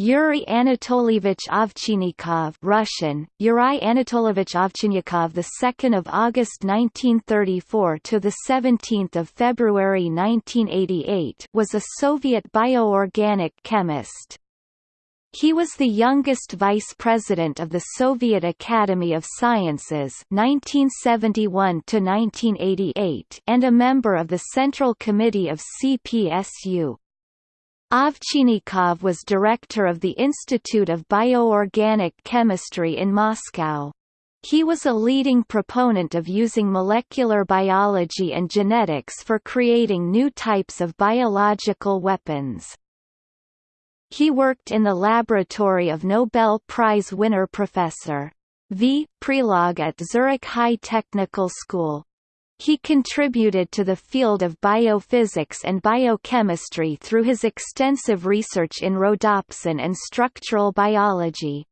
Yuri Anatolievich Ovchinnikov Russian, Yuri Anatolievich Ovchinnikov the 2nd of August 1934 to the 17th of February 1988 was a Soviet bioorganic chemist. He was the youngest vice president of the Soviet Academy of Sciences 1971 to 1988 and a member of the Central Committee of CPSU. Ovchinnikov was director of the Institute of Bioorganic Chemistry in Moscow. He was a leading proponent of using molecular biology and genetics for creating new types of biological weapons. He worked in the laboratory of Nobel Prize winner Professor V. Prelog at Zurich High Technical School. He contributed to the field of biophysics and biochemistry through his extensive research in rhodopsin and structural biology.